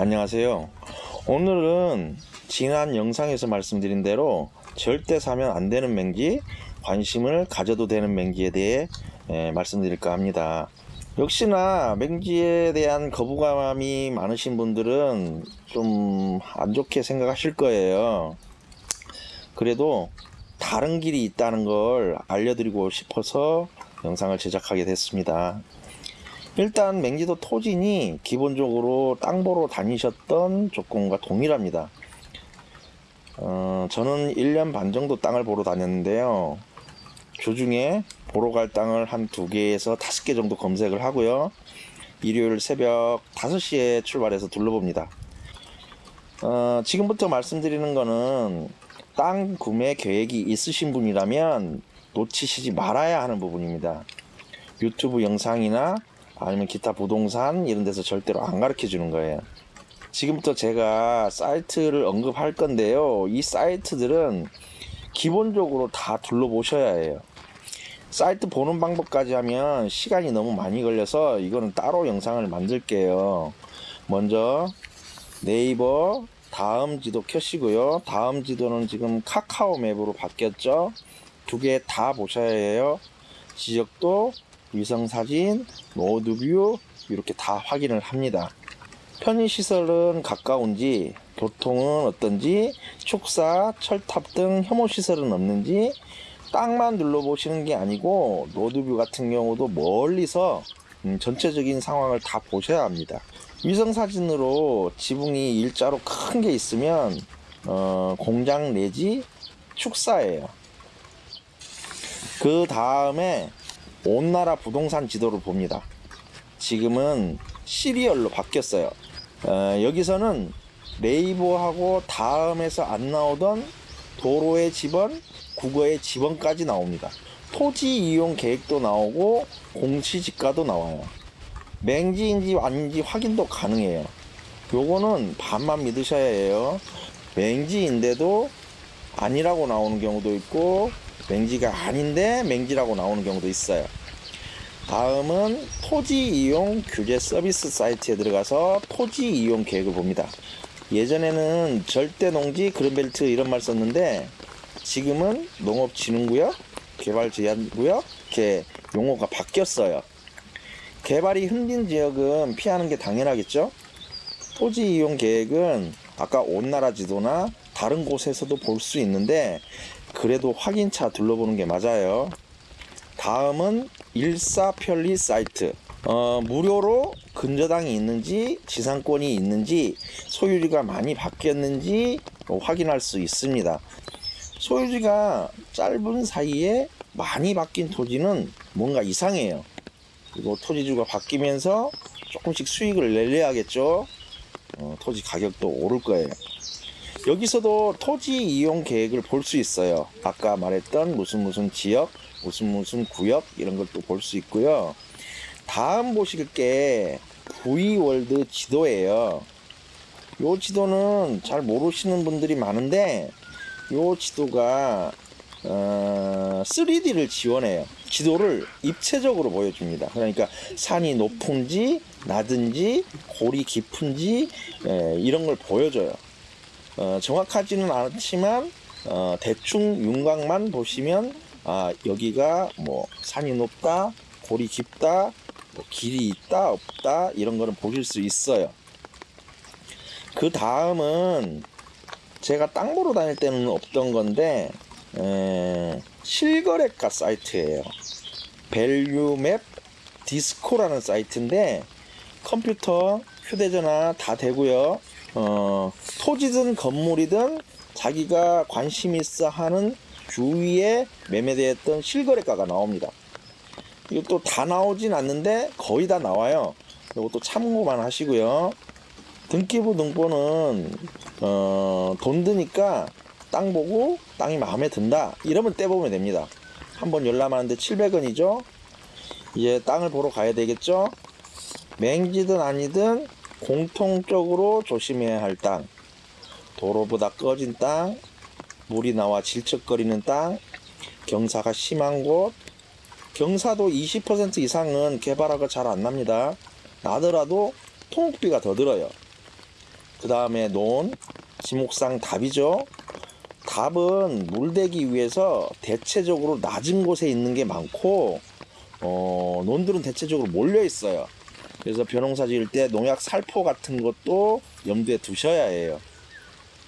안녕하세요. 오늘은 지난 영상에서 말씀드린 대로 절대 사면 안 되는 맹지, 관심을 가져도 되는 맹지에 대해 예, 말씀드릴까 합니다. 역시나 맹지에 대한 거부감이 많으신 분들은 좀 안 좋게 생각하실 거예요. 그래도 다른 길이 있다는 걸 알려드리고 싶어서 영상을 제작하게 됐습니다. 일단 맹지도 토진이 기본적으로 땅 보러 다니셨던 조건과 동일합니다. 어, 저는 1년 반 정도 땅을 보러 다녔는데요. 주중에 보러 갈 땅을 한 두 개에서 다섯 개 정도 검색을 하고요. 일요일 새벽 5시에 출발해서 둘러봅니다. 어, 지금부터 말씀드리는 거는 땅 구매 계획이 있으신 분이라면 놓치시지 말아야 하는 부분입니다. 유튜브 영상이나 아니면 기타 부동산 이런 데서 절대로 안 가르쳐 주는 거예요. 지금부터 제가 사이트를 언급할 건데요. 이 사이트들은 기본적으로 다 둘러보셔야 해요. 사이트 보는 방법까지 하면 시간이 너무 많이 걸려서 이거는 따로 영상을 만들게요. 먼저 네이버 다음 지도 켜시고요. 다음 지도는 지금 카카오 맵으로 바뀌었죠. 두 개 다 보셔야 해요. 지적도, 위성사진, 로드뷰 이렇게 다 확인을 합니다. 편의시설은 가까운지, 교통은 어떤지, 축사, 철탑 등 혐오시설은 없는지 땅만 눌러보시는 게 아니고 로드뷰 같은 경우도 멀리서 음, 전체적인 상황을 다 보셔야 합니다. 위성사진으로 지붕이 일자로 큰 게 있으면 어, 공장 내지 축사예요. 그 다음에 온 나라 부동산 지도를 봅니다. 지금은 시리얼로 바뀌었어요. 어, 여기서는 네이버하고 다음에서 안 나오던 도로의 지번, 국어의 지번까지 나옵니다. 토지 이용 계획도 나오고 공시지가도 나와요. 맹지인지 아닌지 확인도 가능해요. 요거는 반만 믿으셔야 해요. 맹지인데도 아니라고 나오는 경우도 있고 맹지가 아닌데 맹지라고 나오는 경우도 있어요. 다음은 토지 이용 규제 서비스 사이트에 들어가서 토지 이용 계획을 봅니다. 예전에는 절대 농지 그린벨트 이런 말 썼는데 지금은 농업진흥구역, 개발제한구역 이렇게 용어가 바뀌었어요. 개발이 힘든 지역은 피하는 게 당연하겠죠. 토지 이용 계획은 아까 온나라 지도나 다른 곳에서도 볼 수 있는데 그래도 확인차 둘러보는 게 맞아요. 다음은 일사편리 사이트. 어, 무료로 근저당이 있는지 지상권이 있는지 소유지가 많이 바뀌었는지 확인할 수 있습니다. 소유지가 짧은 사이에 많이 바뀐 토지는 뭔가 이상해요. 그리고 토지주가 바뀌면서 조금씩 수익을 내려야겠죠. 어, 토지 가격도 오를 거예요. 여기서도 토지 이용 계획을 볼 수 있어요. 아까 말했던 무슨 무슨 지역, 무슨 무슨 구역 이런 것도 볼수 있고요. 다음 보실 게 V월드 지도예요. 요 지도는 잘 모르시는 분들이 많은데 요 지도가 어, 3D를 지원해요. 지도를 입체적으로 보여줍니다. 그러니까 산이 높은지 낮은지 골이 깊은지 에, 이런 걸 보여줘요. 어, 정확하지는 않지만 어, 대충 윤곽만 보시면 아 여기가 뭐 산이 높다 골이 깊다 뭐 길이 있다 없다 이런 거는 보실 수 있어요. 그 다음은 제가 땅 보러 다닐 때는 없던 건데 에, 실거래가 사이트예요. 밸류맵 디스코라는 사이트인데 컴퓨터 휴대전화 다 되고요 어, 토지든 건물이든 자기가 관심 있어 하는 주위에 매매되었던 실거래가가 나옵니다. 이것도 다 나오진 않는데 거의 다 나와요. 이것도 참고만 하시고요. 등기부 등본은 어, 돈 드니까 땅 보고 땅이 마음에 든다 이러면 떼보면 됩니다. 한번 열람하는데 700원이죠. 이제 땅을 보러 가야 되겠죠. 맹지든 아니든 공통적으로 조심해야 할 땅. 도로보다 꺼진 땅, 물이 나와 질척거리는 땅, 경사가 심한 곳, 경사도 20% 이상은 개발하고 잘안 납니다. 나더라도 통학비가 더 들어요. 그 다음에 논, 지목상 답이죠. 답은 물대기 위해서 대체적으로 낮은 곳에 있는 게 많고 어, 논들은 대체적으로 몰려 있어요. 그래서 벼농사 지을 때 농약 살포 같은 것도 염두에 두셔야 해요.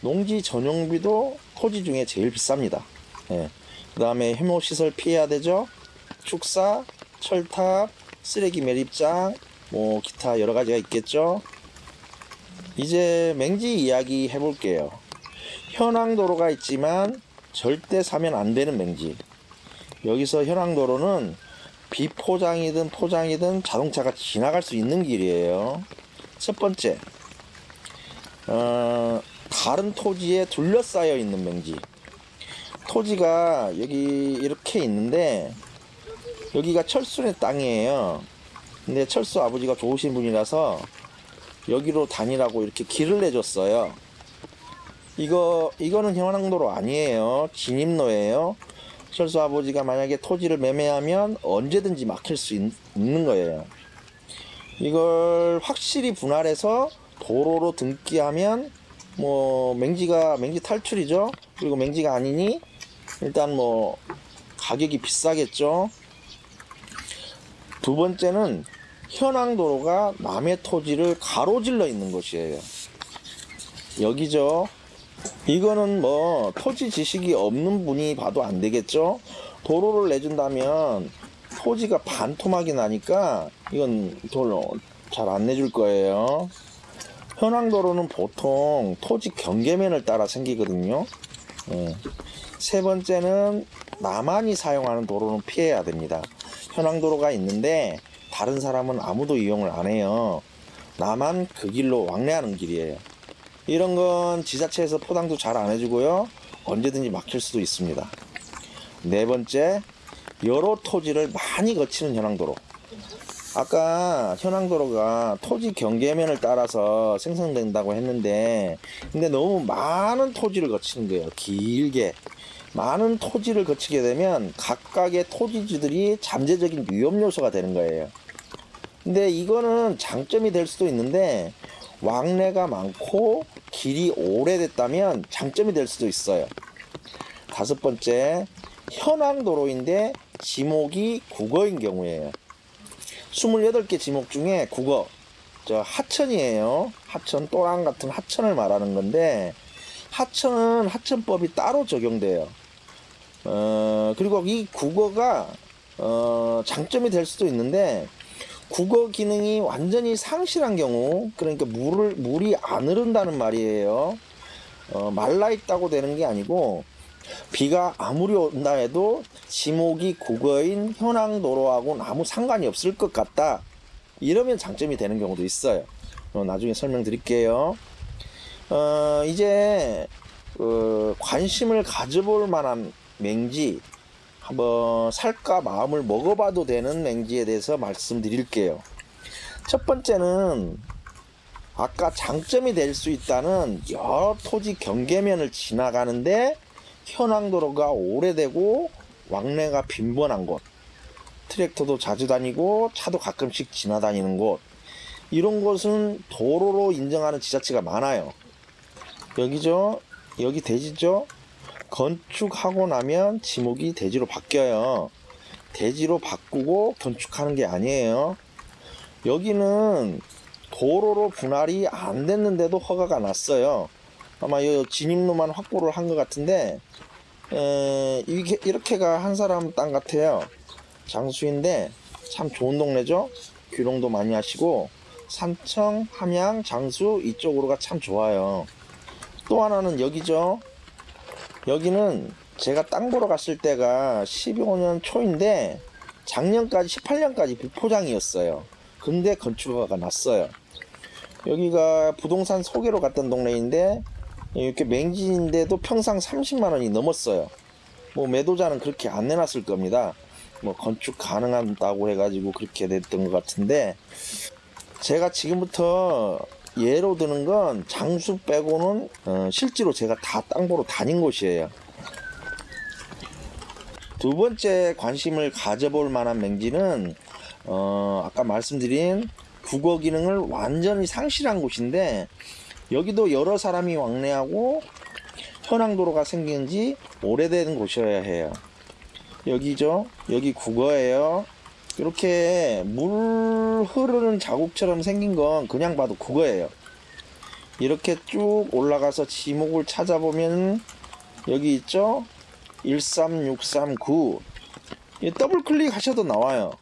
농지 전용비도 토지 중에 제일 비쌉니다. 예. 그 다음에 해모 시설 피해야 되죠. 축사, 철탑, 쓰레기 매립장, 뭐 기타 여러 가지가 있겠죠. 이제 맹지 이야기 해볼게요. 현황도로가 있지만 절대 사면 안 되는 맹지. 여기서 현황도로는 비포장이든 포장이든 자동차가 지나갈 수 있는 길이에요. 첫 번째, 어, 다른 토지에 둘러싸여 있는 맹지. 토지가 여기 이렇게 있는데 여기가 철수의 땅이에요. 근데 철수 아버지가 좋으신 분이라서 여기로 다니라고 이렇게 길을 내줬어요. 이거 이거는 현황도로 아니에요. 진입로예요. 철수 아버지가 만약에 토지를 매매하면 언제든지 막힐 수 있, 는 거예요. 이걸 확실히 분할해서 도로로 등기하면 뭐 맹지가 맹지 탈출이죠. 그리고 맹지가 아니니 일단 뭐 가격이 비싸겠죠. 두 번째는 현황 도로가 남의 토지를 가로질러 있는 것이에요. 여기죠. 이거는 뭐 토지 지식이 없는 분이 봐도 안 되겠죠. 도로를 내준다면 토지가 반토막이 나니까 이건 별로 잘 안 내줄 거예요. 현황도로는 보통 토지 경계면을 따라 생기거든요. 예. 세 번째는 나만이 사용하는 도로는 피해야 됩니다. 현황도로가 있는데 다른 사람은 아무도 이용을 안 해요. 나만 그 길로 왕래하는 길이에요. 이런 건 지자체에서 포장도 잘 안 해주고요. 언제든지 막힐 수도 있습니다. 네 번째, 여러 토지를 많이 거치는 현황도로. 아까 현황도로가 토지 경계면을 따라서 생성된다고 했는데, 근데 너무 많은 토지를 거치는 거예요. 길게. 많은 토지를 거치게 되면 각각의 토지주들이 잠재적인 위험 요소가 되는 거예요. 근데 이거는 장점이 될 수도 있는데 왕래가 많고 길이 오래됐다면 장점이 될 수도 있어요. 다섯 번째, 현황 도로인데 지목이 국어인 경우에요. 28개 지목 중에 국어, 저 하천이에요. 하천, 또랑 같은 하천을 말하는 건데, 하천은 하천법이 따로 적용돼요. 어, 그리고 이 국어가, 어, 장점이 될 수도 있는데, 국어 기능이 완전히 상실한 경우, 그러니까 물을, 물이 안 흐른다는 말이에요. 어, 말라 있다고 되는 게 아니고, 비가 아무리 온다 해도 지목이 국어인 현황 도로하고는 아무 상관이 없을 것 같다. 이러면 장점이 되는 경우도 있어요. 어, 나중에 설명드릴게요. 어, 이제 어, 관심을 가져볼 만한 맹지 한번 살까 마음을 먹어봐도 되는 맹지에 대해서 말씀드릴게요. 첫 번째는 아까 장점이 될 수 있다는 여러 토지 경계면을 지나가는데 현황도로가 오래되고 왕래가 빈번한 곳 트랙터도 자주 다니고 차도 가끔씩 지나다니는 곳 이런 곳은 도로로 인정하는 지자체가 많아요. 여기죠? 여기 대지죠 건축하고 나면 지목이 대지로 바뀌어요 대지로 바꾸고 건축하는 게 아니에요 여기는 도로로 분할이 안 됐는데도 허가가 났어요 아마 이 진입로만 확보를 한 것 같은데 에, 이게 이렇게가 한 사람 땅 같아요. 장수인데 참 좋은 동네죠. 귀농도 많이 하시고 산청, 함양, 장수 이쪽으로가 참 좋아요. 또 하나는 여기죠. 여기는 제가 땅 보러 갔을 때가 15년 초인데 작년까지 18년까지 비포장이었어요. 근데 건축허가가 났어요. 여기가 부동산 소개로 갔던 동네인데 이렇게 맹지인데도 평상 30만 원이 넘었어요. 뭐 매도자는 그렇게 안 내놨을 겁니다. 뭐 건축 가능하다고 해가지고 그렇게 됐던 것 같은데 제가 지금부터 예로 드는 건 장수 빼고는 어, 실제로 제가 다 땅 보러 다닌 곳이에요. 두 번째 관심을 가져볼 만한 맹지는 어, 아까 말씀드린 국어 기능을 완전히 상실한 곳인데 여기도 여러 사람이 왕래하고 현황도로가 생긴 지 오래된 곳이어야 해요. 여기죠. 여기 국어예요. 이렇게 물 흐르는 자국처럼 생긴 건 그냥 봐도 국어예요. 이렇게 쭉 올라가서 지목을 찾아보면 여기 있죠? 13639. 이 더블 클릭하셔도 나와요.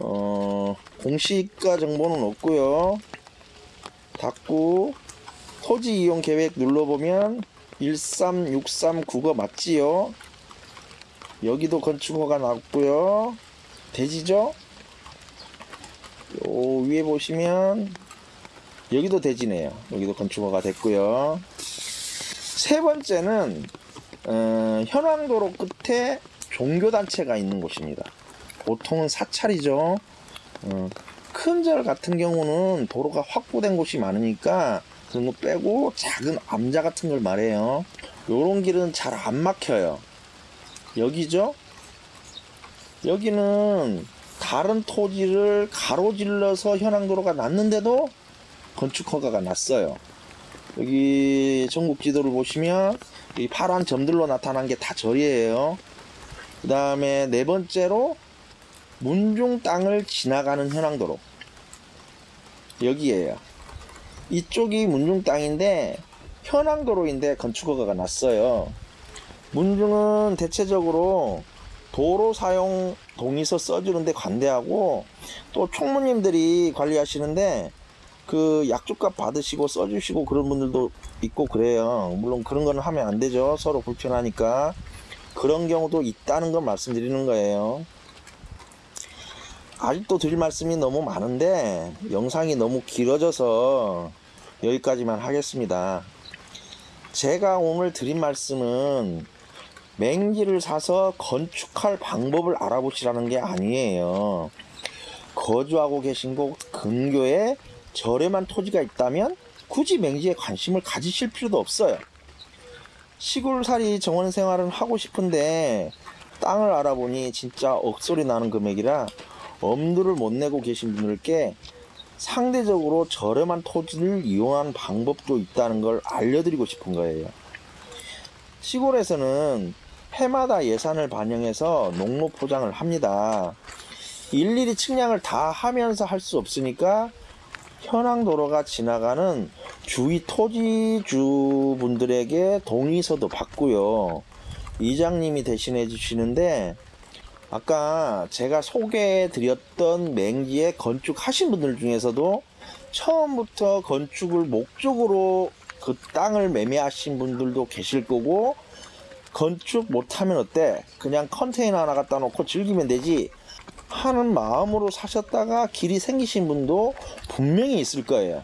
어, 공시가 정보는 없고요. 닫고 토지 이용 계획 눌러보면 13639가 맞지요? 여기도 건축허가 나왔고요. 대지죠? 요 위에 보시면 여기도 대지네요. 여기도 건축허가 됐고요. 세 번째는 어, 현황도로 끝에 종교단체가 있는 곳입니다. 보통은 사찰이죠. 어, 큰절 같은 경우는 도로가 확보된 곳이 많으니까 그런 거 빼고 작은 암자 같은 걸 말해요. 요런 길은 잘 안 막혀요. 여기죠? 여기는 다른 토지를 가로질러서 현황도로가 났는데도 건축 허가가 났어요. 여기 전국 지도를 보시면 이 파란 점들로 나타난 게 다 절이에요. 그 다음에 네 번째로 문중 땅을 지나가는 현황도로 여기에요. 이쪽이 문중 땅인데 현황도로인데 건축허가가 났어요. 문중은 대체적으로 도로 사용 동의서 써주는데 관대하고 또 총무님들이 관리하시는데 그 약주값 받으시고 써주시고 그런 분들도 있고 그래요. 물론 그런 거는 하면 안 되죠. 서로 불편하니까 그런 경우도 있다는 걸 말씀드리는 거예요. 아직도 드릴 말씀이 너무 많은데 영상이 너무 길어져서 여기까지만 하겠습니다. 제가 오늘 드린 말씀은 맹지를 사서 건축할 방법을 알아보시라는 게 아니에요. 거주하고 계신 곳 근교에 저렴한 토지가 있다면 굳이 맹지에 관심을 가지실 필요도 없어요. 시골살이 정원 생활은 하고 싶은데 땅을 알아보니 진짜 억소리 나는 금액이라 엄두를 못 내고 계신 분들께 상대적으로 저렴한 토지를 이용한 방법도 있다는 걸 알려드리고 싶은 거예요. 시골에서는 해마다 예산을 반영해서 농로 포장을 합니다. 일일이 측량을 다 하면서 할 수 없으니까 현황 도로가 지나가는 주위 토지주 분들에게 동의서도 받고요. 이장님이 대신해 주시는데 아까 제가 소개해 드렸던 맹지에 건축하신 분들 중에서도 처음부터 건축을 목적으로 그 땅을 매매하신 분들도 계실 거고 건축 못하면 어때? 그냥 컨테이너 하나 갖다 놓고 즐기면 되지 하는 마음으로 사셨다가 길이 생기신 분도 분명히 있을 거예요.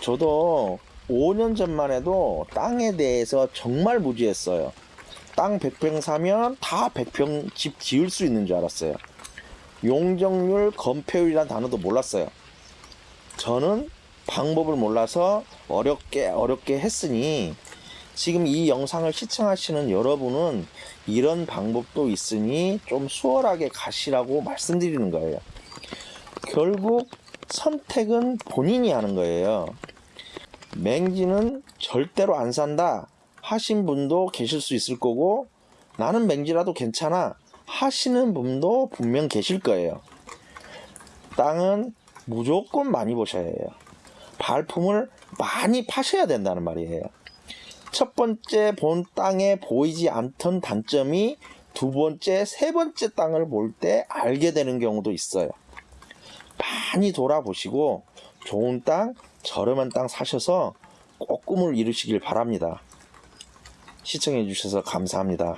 저도 5년 전만 해도 땅에 대해서 정말 무지했어요. 땅 100평 사면 다 100평 집 지을 수 있는 줄 알았어요. 용적률, 건폐율이라는 단어도 몰랐어요. 저는 방법을 몰라서 어렵게 어렵게 했으니 지금 이 영상을 시청하시는 여러분은 이런 방법도 있으니 좀 수월하게 가시라고 말씀드리는 거예요. 결국 선택은 본인이 하는 거예요. 맹지는 절대로 안 산다 하신 분도 계실 수 있을 거고 나는 맹지라도 괜찮아 하시는 분도 분명 계실 거예요. 땅은 무조건 많이 보셔야 해요. 발품을 많이 파셔야 된다는 말이에요. 첫 번째 본 땅에 보이지 않던 단점이 두 번째, 세 번째 땅을 볼 때 알게 되는 경우도 있어요. 많이 돌아보시고 좋은 땅, 저렴한 땅 사셔서 꼭 꿈을 이루시길 바랍니다. 시청해 주셔서 감사합니다.